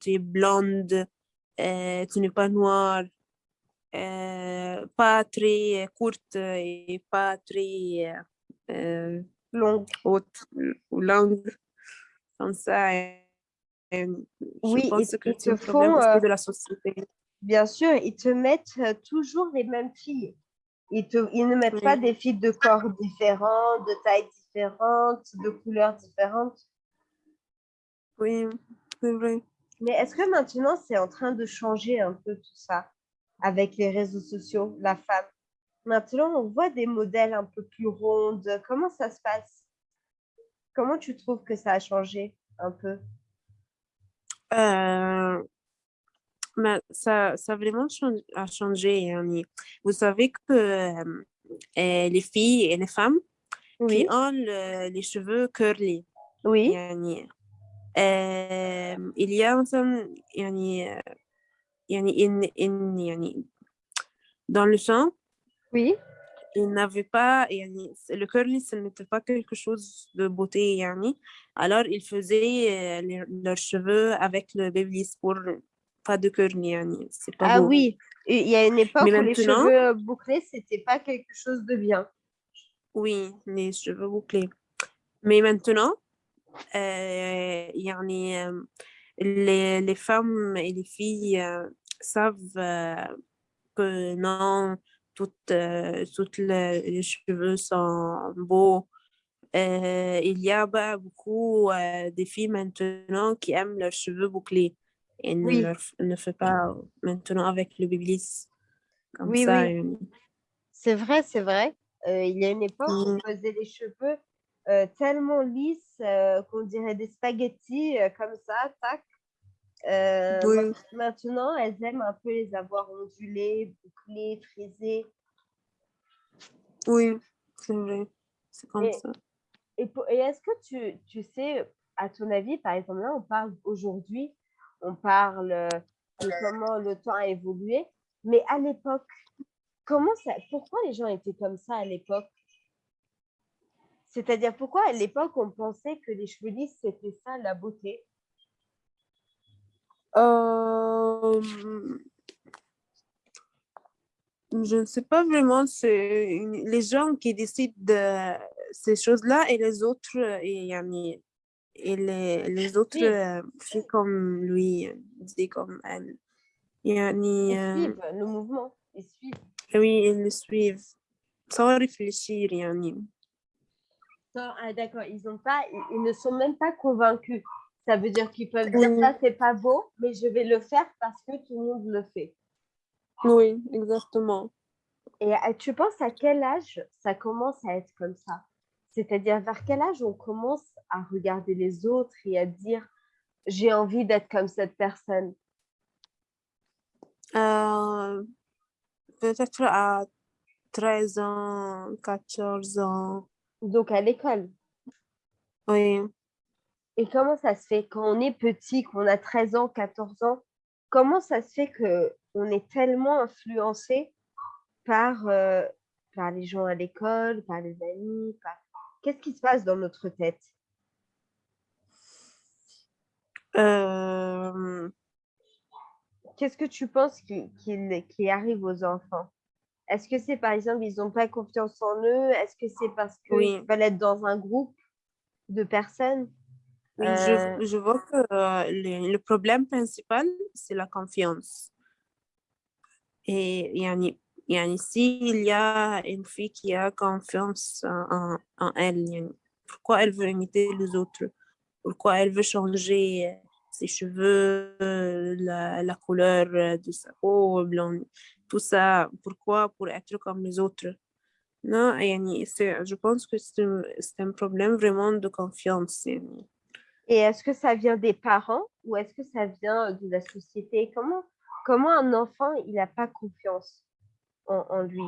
tu es blonde, euh, tu n'es pas noire, euh, pas très courte et pas très euh, longue, haute ou longue, comme ça. Et, oui, je pense ils, que c'est font, euh, de la société. Bien sûr, ils te mettent euh, toujours les mêmes filles. Ils, te, ils ne mettent oui. pas des filles de corps différents, de tailles différentes, de couleurs différentes. Oui, c'est vrai. Mais est-ce que maintenant, c'est en train de changer un peu tout ça avec les réseaux sociaux, la femme? Maintenant, on voit des modèles un peu plus rondes. Comment ça se passe? Comment tu trouves que ça a changé un peu? Euh, mais ça, ça a vraiment changé, a changé. Vous savez que euh, les filles et les femmes oui. qui ont le, les cheveux curly, oui. يعني, euh, il y a مثلا يعني يعني إن, إن يعني dans le champ oui. Ils n'avaient pas, le curly, ce n'était pas quelque chose de beauté. Yani. Alors, ils faisaient euh, leurs cheveux avec le babyliss pour pas de curly. Yani. ah beau. oui, il y a une époque où les cheveux bouclés, c'était pas quelque chose de bien. Oui, les cheveux bouclés. Mais maintenant, euh, y en a, euh, les, les femmes et les filles euh, savent euh, que non, toutes, toutes les, cheveux sont beaux. il y a bah, beaucoup de filles maintenant qui aiment leurs cheveux bouclés et ne, ne fait pas maintenant avec le biblis. Comme oui, ça, oui. C'est vrai, c'est vrai. il y a une époque où on faisait les cheveux tellement lisses qu'on dirait des spaghettis comme ça, tac. Maintenant, elles aiment un peu les avoir ondulés, bouclés, frisés. Oui, c'est vrai. C'est comme ça. Et, et est-ce que tu, tu, sais, à ton avis, par exemple, là, on parle aujourd'hui, on parle de comment le temps a évolué, mais à l'époque, comment ça, pourquoi les gens étaient comme ça à l'époque? C'est-à-dire, pourquoi à l'époque, on pensait que les cheveux lisses, c'était ça, la beauté? Euh, Je ne sais pas vraiment, c'est les gens qui décident de ces choses-là et les autres, et, et les, les autres euh, font comme lui, dit comme elle. ils suivent le mouvement, ils suivent. Oui, ils le suivent sans réfléchir. Ah, d'accord, ils, ont pas, ils ne sont même pas convaincus. Ça veut dire qu'ils peuvent dire ça, c'est pas beau, mais je vais le faire parce que tout le monde le fait. Oui, exactement. Et euh, tu penses à quel âge ça commence à être comme ça? C'est-à-dire vers quel âge on commence à regarder les autres et à dire j'ai envie d'être comme cette personne? Euh, Peut-être à 13 ans, 14 ans. Donc à l'école? Oui. Et comment ça se fait quand on est petit, qu'on a 13 ans, 14 ans, comment ça se fait qu'on est tellement influencé par, euh, par les gens à l'école, par les amis Qu'est-ce qui se passe dans notre tête? Euh... Qu'est-ce que tu penses qui, qui, arrive aux enfants? Est-ce que c'est par exemple, ils n'ont pas confiance en eux? Est-ce que c'est parce qu'ils veulent être dans un groupe de personnes? Oui, euh, je, vois que euh, le, problème principal, c'est la confiance. Et yani, yani, s'il y a une fille qui a confiance en, elle, pourquoi elle veut imiter les autres? Pourquoi elle veut changer euh, ses cheveux, la, la couleur de sa peau, blanc, tout ça? Pourquoi? Pour être comme les autres. Non, yani, je pense que c'est un, un, problème vraiment de confiance. Yani. Et est-ce que ça vient des parents ou est-ce que ça vient de la société? Comment, comment un enfant, il n'a pas confiance? en, lui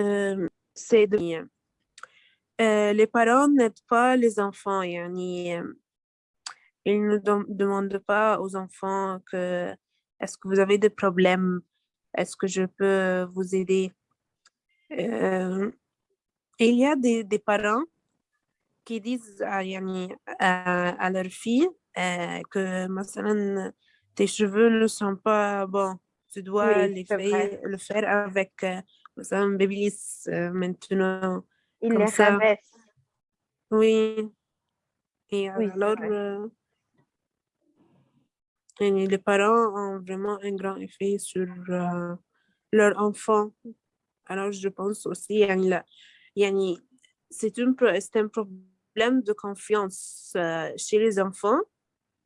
euh, C'est de... Euh, les parents n'aident pas les enfants. Yani, euh, ils ne demandent pas aux enfants que est-ce que vous avez des problèmes, est-ce que je peux vous aider. Euh, il y a des, des parents qui disent à, à, à leur fille euh, que مثلا, tes cheveux ne sont pas bons. Tu dois oui, les faire, le faire avec euh, un babyliss euh, maintenant. Il les ça. rabaisse. Oui. Et oui, alors, euh, et les parents ont vraiment un grand effet sur euh, leur enfant. Alors, je pense aussi, c'est un, un problème de confiance euh, chez les enfants,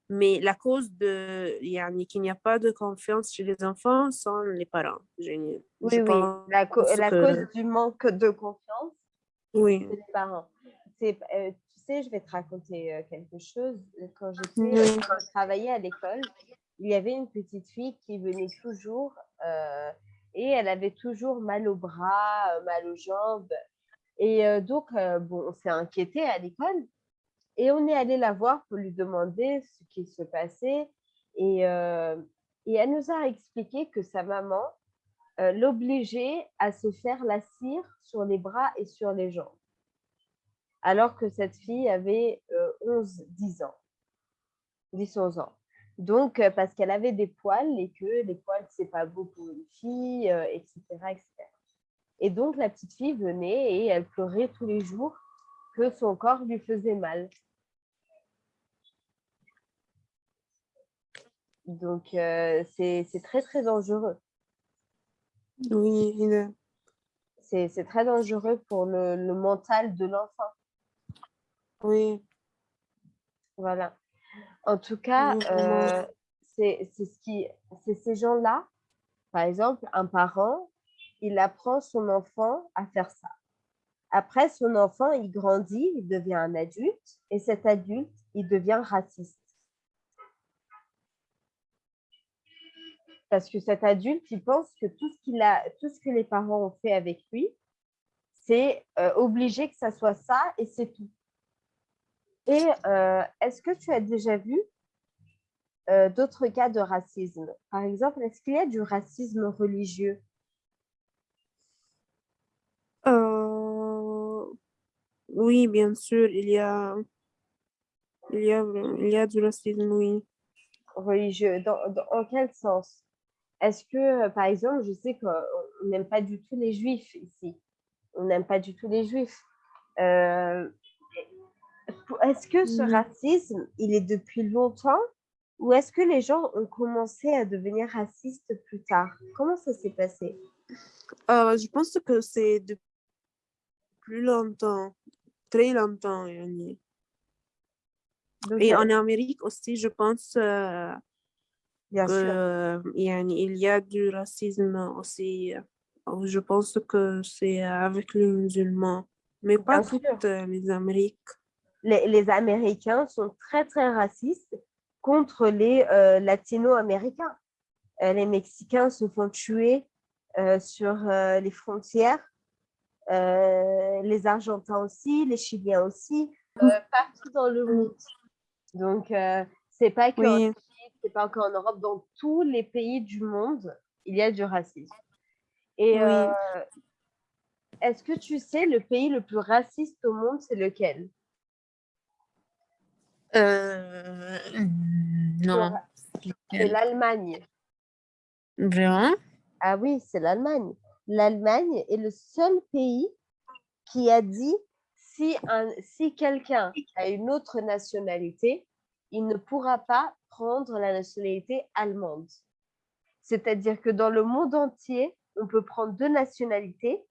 mais la cause de qu'il n'y a pas de confiance chez les enfants sont les parents. Je, oui, oui. La, la cause du manque de confiance, oui. c'est les parents. Euh, tu sais, je vais te raconter euh, quelque chose. Quand j'étais, je travaillais à l'école, il y avait une petite fille qui venait toujours et elle avait toujours mal au bras, mal aux jambes. Et euh, donc, euh, bon, on s'est inquiété à l'école et on est allé la voir pour lui demander ce qui se passait. Et, euh, elle nous a expliqué que sa maman l'obligeait à se faire la cire sur les bras et sur les jambes. Alors que cette fille avait 11-10 ans, 10-11 ans. Donc, euh, parce qu'elle avait des poils et que les poils, c'est pas beau pour une fille, etc., etc. Et donc, la petite fille venait et elle pleurait tous les jours que son corps lui faisait mal. Donc, c'est très, très dangereux. Oui, c'est très dangereux pour le, le mental de l'enfant. Oui. Voilà. En tout cas, euh, c'est ce qui, c'est ces gens-là. Par exemple, un parent, il apprend son enfant à faire ça. Après, son enfant, il grandit, il devient un adulte, et cet adulte, il devient raciste. Parce que cet adulte, il pense que tout ce, qu'il a, tout ce que les parents ont fait avec lui, c'est euh, obligé que ça soit ça et c'est tout. Et euh, est-ce que tu as déjà vu euh, d'autres cas de racisme? Par exemple, est-ce qu'il y a du racisme religieux? Euh, Oui, bien sûr, il y a, il y a, il y a du racisme, oui. Religieux, dans, en quel sens? Est-ce que, par exemple, je sais qu'on n'aime pas du tout les juifs ici. On n'aime pas du tout les juifs. Est-ce que ce racisme, il est depuis longtemps ou est-ce que les gens ont commencé à devenir racistes plus tard? Comment ça s'est passé? Euh, Je pense que c'est depuis plus longtemps, très longtemps. Et en Amérique aussi, je pense euh, il y a du racisme aussi. Je pense que c'est avec les musulmans, mais pas toutes les Amériques les, Américains sont très, très racistes contre les euh, latino-américains. Euh, les Mexicains se font tuer euh, sur les frontières, les Argentins aussi, les Chiliens aussi, partout dans le monde. Donc, c'est pas que c'est pas encore en Europe, dans tous les pays du monde, il y a du racisme. Et est-ce que tu sais le pays le plus raciste au monde, c'est lequel? Euh, non. C'est l'Allemagne. Vraiment? Ah oui, c'est l'Allemagne. L'Allemagne est le seul pays qui a dit si, un, si quelqu'un a une autre nationalité, il ne pourra pas prendre la nationalité allemande. C'est-à-dire que dans le monde entier, on peut prendre deux nationalités,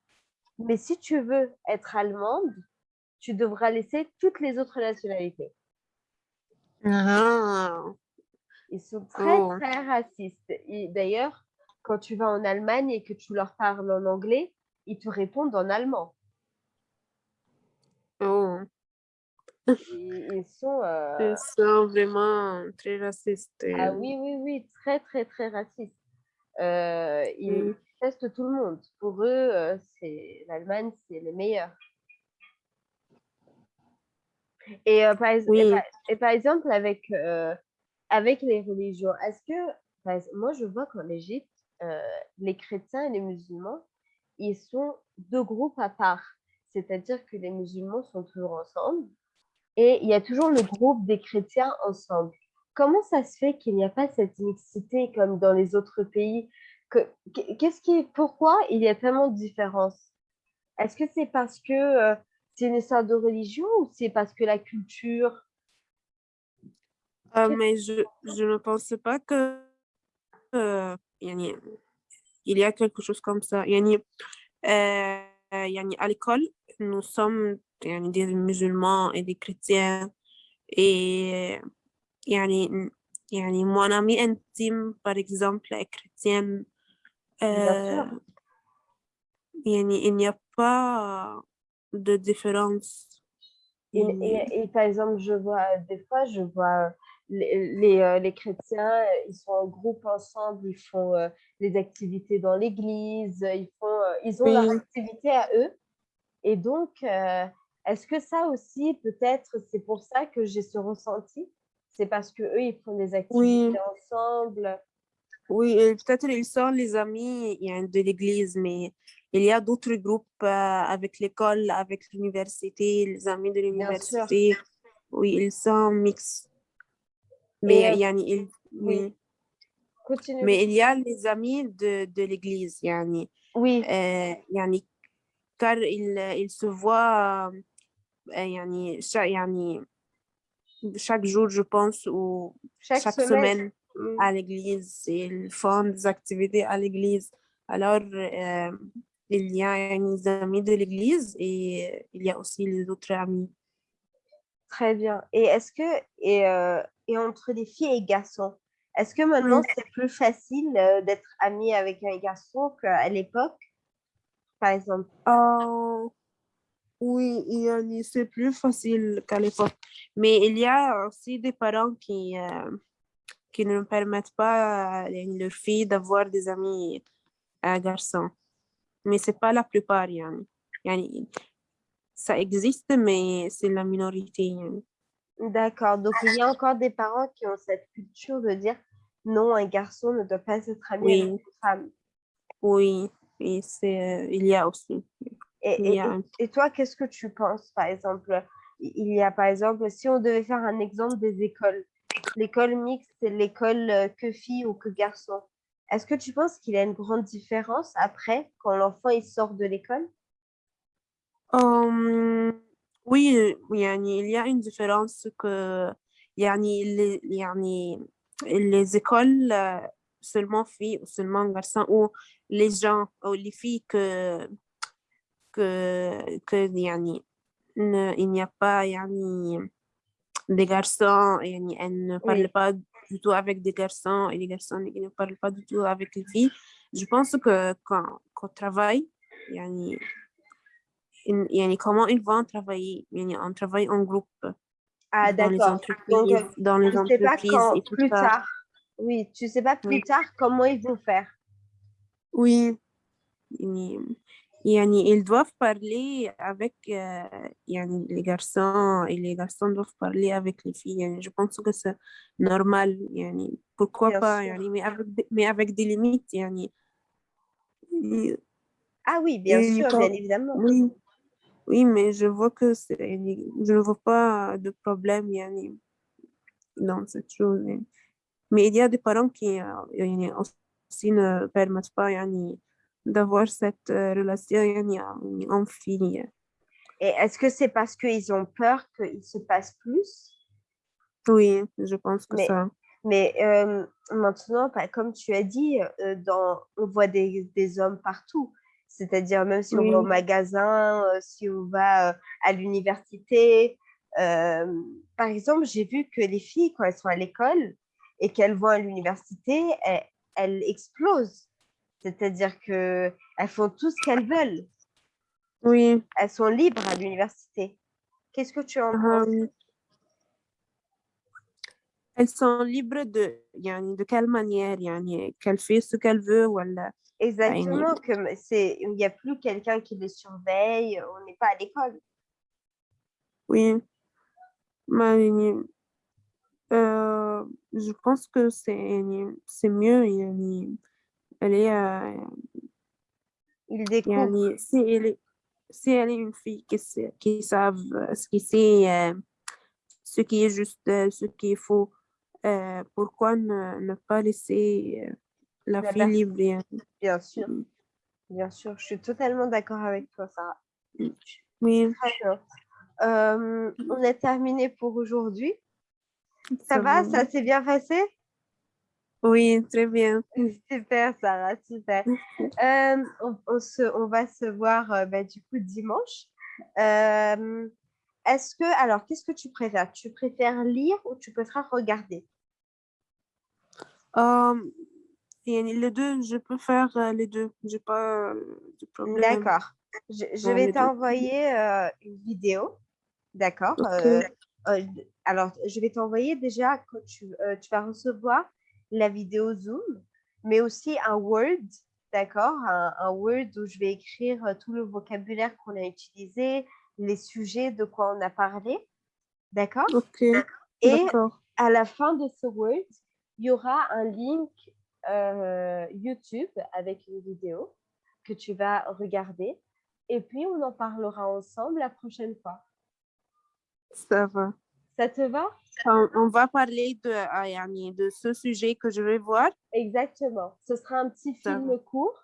mais si tu veux être allemande, tu devras laisser toutes les autres nationalités. Ah. Ils sont très, oh. très racistes. D'ailleurs, quand tu vas en Allemagne et que tu leur parles en anglais, ils te répondent en allemand. Oh. Ils, sont, euh, ils sont vraiment très racistes. Ah oui, oui, oui, très, très, très racistes. Euh, ils testent tout le monde. Pour eux, euh, c'est l'Allemagne, c'est les meilleurs. Et, euh, par, et, par, exemple, avec, euh, avec les religions, est-ce que, moi je vois qu'en Égypte, euh, les chrétiens et les musulmans, ils sont deux groupes à part. C'est-à-dire que les musulmans sont toujours ensemble et il y a toujours le groupe des chrétiens ensemble. Comment ça se fait qu'il n'y a pas cette mixité comme dans les autres pays? Qu'est-ce qui, pourquoi il y a tellement de différences? Est-ce que c'est parce que c'est une histoire de religion ou c'est parce que la culture? Euh, mais je, je ne pense pas que euh, il y a quelque chose comme ça. Yani, euh, à l'école, nous sommes des musulmans et des chrétiens et يعني يعني mon amie intime par exemple est chrétienne euh, il n'y a pas de différence. Et, par exemple, je vois des fois, je vois les, les, euh, les, chrétiens, ils sont en groupe ensemble, ils font euh, des activités dans l'église, ils, font, euh, ils ont leur activité à eux. Et donc, est-ce que ça aussi, peut-être, c'est pour ça que j'ai ce ressenti? C'est parce que eux ils font des activités ensemble? Oui, peut-être ils sont les amis de l'église, mais il y a d'autres groupes euh, avec l'école, avec l'université, les amis de l'université. Oui, ils sont mixtes. Mais euh, oui. Continue. Mais il y a les amis de, de l'église, yani. Oui, Euh, yani, car il, il se voit euh, yani, chaque, yani, chaque jour, je pense, ou chaque, chaque semaine. semaine Mm. à l'église. Ils font des activités à l'église. Alors, euh, il y a les amis de l'église et il y a aussi les autres amis. Très bien. Et est-ce que, et, euh, et entre les filles et garçons, est-ce que maintenant Oui. c'est plus facile euh, d'être ami avec un garçon qu'à l'époque, par exemple? Euh, oui, c'est plus facile qu'à l'époque. Mais il y a aussi des parents qui, euh, qui ne permettent pas à leurs filles d'avoir des amis garçons. Mais c'est pas la plupart, yani. Yani, ça existe, mais c'est la minorité. D'accord. Donc, il y a encore des parents qui ont cette culture de dire non, un garçon ne doit pas être ami Oui. avec une femme. Oui, et c'est, euh, il y a aussi. Et, et- a et toi, qu'est-ce que tu penses, par exemple? Il y a, par exemple, si on devait faire un exemple des écoles, l'école mixte, c'est l'école euh, que filles ou que garçons. Est-ce que tu penses qu'il y a une grande différence après, quand l'enfant il sort de l'école? Hum, oui, يعني il y a une différence que يعني les, يعني les écoles euh, seulement filles ou seulement garçons ou les gens ou les filles que que que يعني ne- il n'y a pas يعني des garçons يعني elles ne parlent Oui. pas du tout avec des garçons et les garçons ils ne parlent pas du tout avec les filles je pense que quand qu'on travaille يعني une, yani comment ils vont travailler, yani on travaille en groupe. Ah, d'accord. Dans les entreprises sais pas plus tard. Oui, tu ne sais pas plus tard comment ils vont faire. Oui. Yani, ils doivent parler avec euh, yani, les garçons et les garçons doivent parler avec les filles. Je pense que c'est normal. Yani, pourquoi Bien pas, yani, mais, avec, mais avec des limites. Yani. Ah oui, bien sûr, bien évidemment. Oui, oui, mais je vois que je ne vois pas de problème yani, dans cette chose. Mais il y a des parents qui euh, aussi ne permettent pas yani, d'avoir cette euh, relation yani, en euh, fille. Et est-ce que c'est parce qu'ils ont peur qu'il se passe plus? Oui, je pense que ça. Mais maintenant, bah, comme tu as dit, on voit des hommes partout. C'est-à-dire même si on va au magasin, euh, si on va euh, à l'université. Euh, par exemple, j'ai vu que les filles, quand elles sont à l'école et qu'elles vont à l'université, elles, explosent. C'est-à-dire qu'elles font tout ce qu'elles veulent. Oui. Elles sont libres à l'université. Qu'est-ce que tu en penses? Elles sont libres de, de quelle manière? Qu'elles font ce qu'elles veulent ou elles, ah, Exactement, c'est, il n'y a plus quelqu'un qui le surveille, on n'est pas à l'école. Oui, euh, je pense que c'est, mieux. Il, elle est, euh, il découvre. Si, elle est, si elle est une fille qui, qui savent euh, ce qui c'est, euh, ce qui est juste, euh, ce qui est faux, pourquoi ne pas laisser la bien fille libre. Bien. sûr, mm. bien sûr, je suis totalement d'accord avec toi, Sarah. Mm. Oui. Euh, on a terminé pour aujourd'hui. Ça va, ça s'est bien passé? Oui, très bien. Super, Sarah, super. on, se, on, va se voir euh, bah, du coup dimanche. Est-ce que, alors, qu'est-ce que tu préfères? Tu préfères lire ou tu préfères regarder? Les deux, je peux faire euh, les deux. J'ai pas euh, de problème. D'accord. Je, vais t'envoyer euh, une vidéo. D'accord. Euh, alors, je vais t'envoyer déjà quand tu, euh, tu vas recevoir la vidéo Zoom, mais aussi un Word. D'accord. Un, un Word où je vais écrire tout le vocabulaire qu'on a utilisé, les sujets de quoi on a parlé. D'accord. Ok, Et à la fin de ce Word, il y aura un link euh, YouTube avec une vidéo que tu vas regarder. Et puis, on en parlera ensemble la prochaine fois. Ça va. Ça te va? On, on va parler de, yani, de ce sujet que je vais voir. Exactement. Ce sera un petit Ça film court,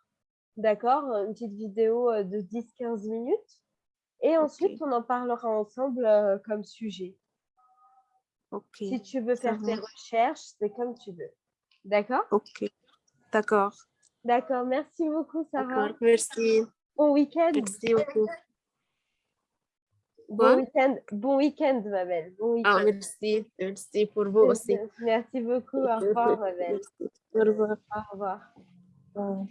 d'accord? Une petite vidéo euh, de 10-15 minutes. Et ensuite, on en parlera ensemble euh, comme sujet. Ok. Si tu veux faire tes recherches, c'est comme tu veux. D'accord? Ok. D'accord. D'accord. Merci beaucoup, Sarah. Merci. Bon week-end. Merci beaucoup. Bon week-end. Bon week-end, ma belle. Bon week-end. Ah, merci. Merci pour vous aussi. Merci beaucoup. Au revoir, ma belle. Merci. Au revoir. Au revoir. Au revoir.